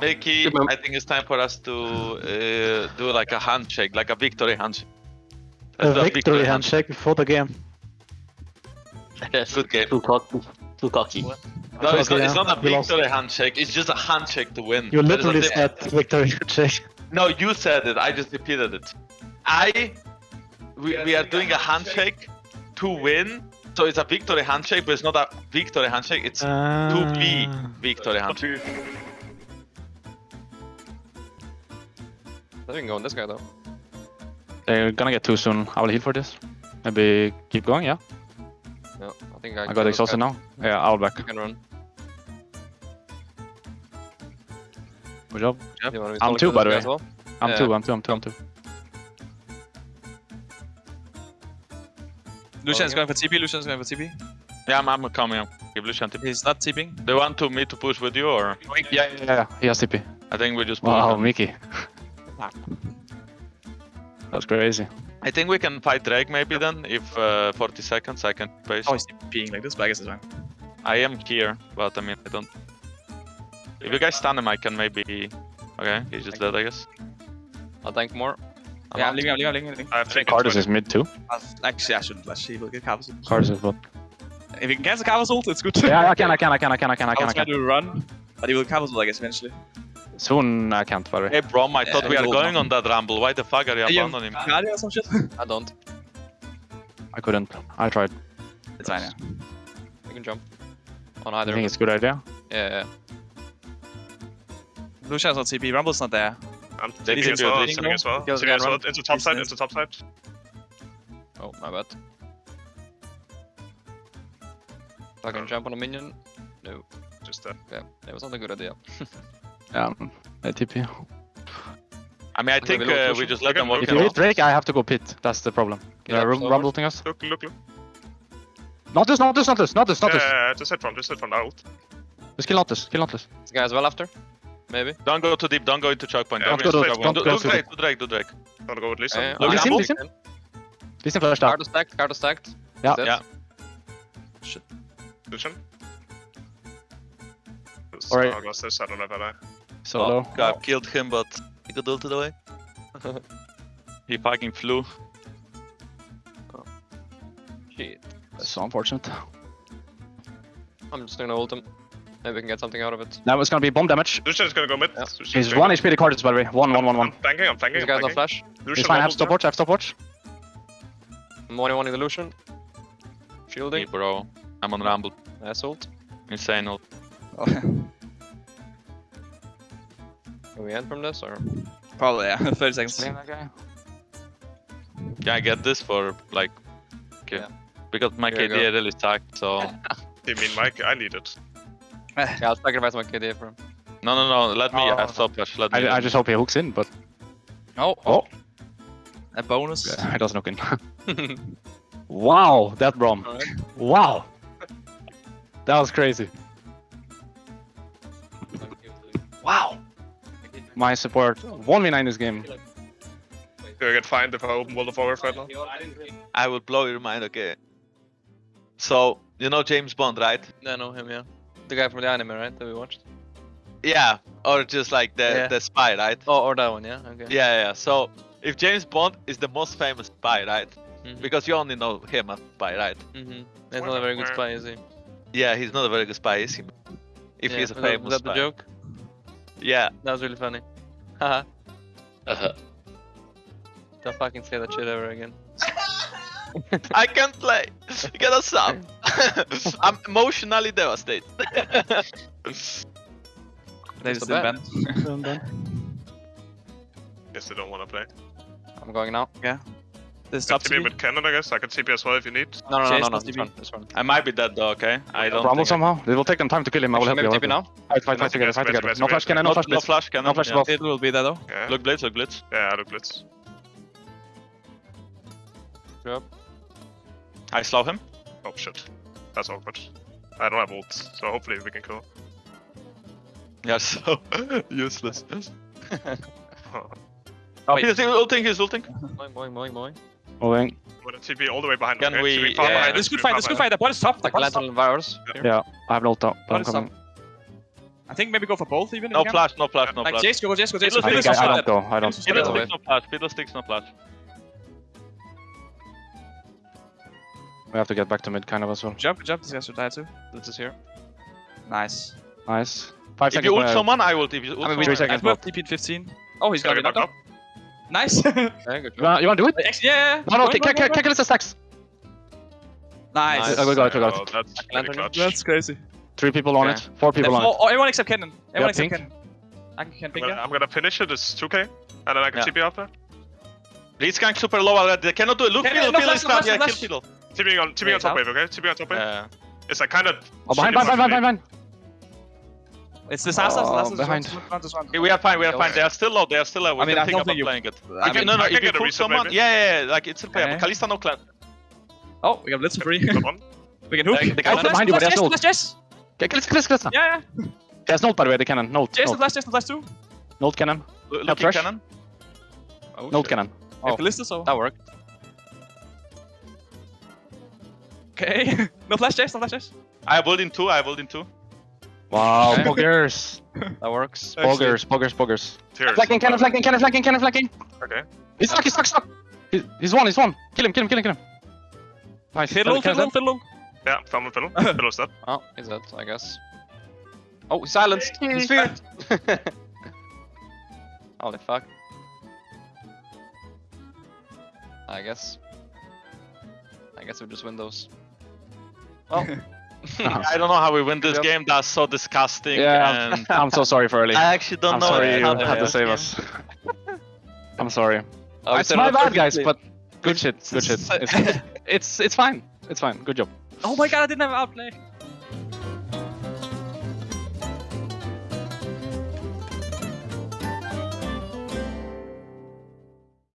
Mickey, I think it's time for us to uh, do like a handshake, like a victory handshake. A Let's do victory handshake before the game. Yes. Good game. Too cocky. Too cocky. No, it's not, it's not a we lost. victory handshake. It's just a handshake to win. You There is a literally said victory handshake. No, you said it. I just repeated it. I. We, we are doing a handshake to win. So it's a victory handshake, but it's not a victory handshake. It's to be Ah. victory handshake. I we can go on this guy though. They're gonna get too soon. I will heal for this. Maybe keep going, yeah? No, I think I, I got exhausted now. Yeah, I'll back. I can run. Good job. Do you want me to I'm look two, by the way. well? I'm Yeah. two, I'm two, I'm two, I'm two. Lucian's going for TP, Lucian's going for TP. Yeah, I'm, I'm coming. I'm give Lucian tip. He's not TPing. Do you want to me to push with you or? Yeah, yeah, yeah. He has TP. I think we just Wow, him. Mickey. That's crazy. I think we can fight Drake maybe then, if uh, 40 seconds I can base. Oh, he's TPing like this, but I guess it's fine. I am here, but I mean, I don't... If you guys stun him, I can maybe... Okay, he's just dead, I guess. I'll tank more. I'm Yeah. I'm leaving, I'm leaving, I'm leaving, I'm leaving. I have taken Karthus is mid too. I'll- Actually, I shouldn't flash. He will get Carver's ult. Karthus is bot. If he can cancel Carver's ult, it's good. Yeah, I can, I can, I can, I can, I can, I I'll can, I try can. to run, but he will Carver's ult, I guess, eventually. Soon I can't, worry. Hey Brom, I thought Yeah, we are going now. on that rumble. Why the fuck are you Are abandoning him? Guardian or some shit? I don't. I couldn't. I tried. It's fine, yeah. You can jump. On I either. think it's a good idea. Yeah, yeah. Lucian's not CP. Rumble's not there. I'm taking as well. it. I'm taking as well. Kills Taking as again, well. run. Into top side. Business. Into top side. Oh, my bad. I can jump on a minion. No. Just uh, Okay, that was not a good idea. Yeah, a TP. I mean, I think we uh, we just let them Okay, work If you out. hit Drake, I have to go pit. That's the problem. Yeah, Yeah, forward. rumbling us. look, look, look. Not this, not this, not this, not this. Yeah, just hit from, just hit from the ult. Just kill not this, kill not this. This guy as well after? Maybe? Don't go too deep, don't go into choke point. Yeah, Don't we go just into wait, choke point. don't go too Drake, do Drake, do Drake. Gonna go with Lisa. Yeah, Look, yeah. listen, I'm listen. moving. Listen flashed out. Card is stacked, card is stacked. Yeah. He's dead. Yeah. Lucian. Alright. Oh, I lost this. I don't know about that. Solo. Oh, God, killed him, but he got ulted away. he fucking flew. Oh. Shit. That's so unfortunate. I'm just gonna ult him. Maybe we can get something out of it. Now it's gonna be bomb damage. Lucian's gonna go mid. Yeah. Lucian's He's one go- HP the Karthus, by the way. One, one, one, one. I'm flanking, I'm flanking, These I'm guys on flanking. flash. Lucian He's fine, I have stopwatch, I have stopwatch. I'm one one illusion. Hey, Shielding. bro. I'm on rumble. Nice ult. Insane ult. Can we end from this or? Probably, yeah. 30 seconds. Blame that. Yeah, I get this for like... Okay. Yeah. Because my Here you KD really sucked, so... You mean Mike? I need it. Yeah, I'll sacrifice my KD for him. No, no, no, let me Oh. have stopwatch. Let me. I, I just hope he hooks in, but Oh, Oh. oh. A bonus. yeah, he doesn't hook in. wow, that Brom. Alright. Wow. That was crazy. My support 1v9 this game. Gonna get fined if I open World of Warcraft right now. I will blow your mind, okay? So, you know James Bond, right? Yeah, I know him, yeah. The guy from the anime, right? That we watched. Yeah, or just like the Yeah. the spy, right? Oh, or that one, yeah. Okay. Yeah, yeah. So if James Bond is the most famous spy, right? Mhm. Because you only know him as spy, right? Mm-hmm. He's not a very good spy, is he? Yeah, he's not a very good spy, is he? If yeah. he's a was that- famous Was that the joke? Yeah. That was really funny. Haha. Uh, Don't fucking say that shit ever again. I can't play. Get us up. I'm emotionally devastated. They That's just the didn't ban. Guess they don't wanna play. I'm going now. This Can top TP TP. with cannon, I guess. I can TP as well if you need. No, no, no, Chase no, no. must It's be- fine. It's. I might be dead though, okay? I don't Rumble think I- somehow. It will take them time to kill him. I will help Maybe you. TP now? you. Fight, fight, fight together, yes, fight together. No flash Kennen, no Not- flash no flash Kennen. No flash yeah. both. It will be there though. Look blitz, look blitz. Yeah, look blitz. I slow him. Oh shit. That's awkward. I don't have ult, so hopefully we can kill. Yeah, so useless. Oh. Oh, Wait. he's ulting, he's ulting. Boing, boing, boing, boing. Moving. I'm gonna TP all the way behind. Can okay? we- TP far yeah, This us, good fight, this good behind fight. The ball is top. The Like ball. Lantern Virus. Yeah. Yeah, I have no top, but I'm coming. I think maybe go for both even. No you can. flash, no flash, no Like flash. Jayce, go Jayce, go Jayce. Fiddle I think I, I don't go. I don't. Fiddle is Fiddle also sticks, no flash. Fiddlesticks, no flash. We have to get back to mid kind of as well. Jump, jump. This guy should die too. This is here. Nice. Nice. Five If seconds. you ult someone, I will. If you ult I mean, someone, three I- seconds. I have TP in 15. Oh, he's Can I gonna get get knocked up. Up? Nice. Yeah, You wanna, you wanna do it? Actually, yeah, yeah. No, no. Kick, stacks. Nice. Nice. I got it, I got Oh, it. that's pretty Lantern. clutch. That's crazy. Three people on Okay. it. Four people on it. oh, everyone except Kennen. Everyone except pink? Kennen. I can, can I'm gonna, you. I'm gonna finish it. It's 2k. And then I can Yeah. TP after. Blitzcrank super low already. They cannot do it. Look, Can- Fiddle, no Fiddle flash, is down. Yeah, kill. Fiddle. TP on, TP on top it's wave, okay? TP on top wave. Yeah. It's like kind of. Oh, behind, behind, behind, behind, behind. It's disaster. Oh, disaster. behind. Just run, just run. Okay, we are fine, we are Okay. fine. They are still low, they are still low. We I mean, can I think don't about think you- playing it. I If mean, you, no, no, I if can you get a pull someone, yeah, yeah, yeah, like it's still playable. Okay. Kalista no clan. Oh, we got Blitz free. Got one. we can hook. The- the guy oh, is behind you, but flash, there's no- Jess, flash, Jess. Okay, Kalista, Kalista, Kalista. Yeah, yeah. There's Note by the way, the cannon. Note, Jess, the Note. flash, Jess, the flash too. Note cannon. L- Looking trash. cannon. Oh, Note shit. cannon. Oh. Oh. So. That worked. Okay. no flash, Jess, no flash, Jess. I have ult in two, I have ult in two. Wow, Okay. poggers. That works. Poggers, poggers, poggers. Tears. Flanking, cannon, flanking, cannon, flanking, cannon, flanking. Okay. He's stuck, he's stuck, stuck. He- He's one, he's one. Kill him, kill him, kill him, kill him. Nice. Fiddle, Kennen, fiddle, fiddle. Yeah, Falmon Fiddle. Fiddle's dead. Oh, he's dead, I guess. Oh, he's silenced. He's feared. Holy fuck. I guess. I guess we just win those. Uh-huh. I don't know how we win this Yep. game. That's so disgusting. Yeah. And I'm so sorry for early. I actually don't I'm know sorry how you had to save him. us. I'm sorry. Oh, it's set my bad, guys, but good shit, good shit. It's, it's, it's fine. It's fine. Good job. Oh my god, I didn't have outplay.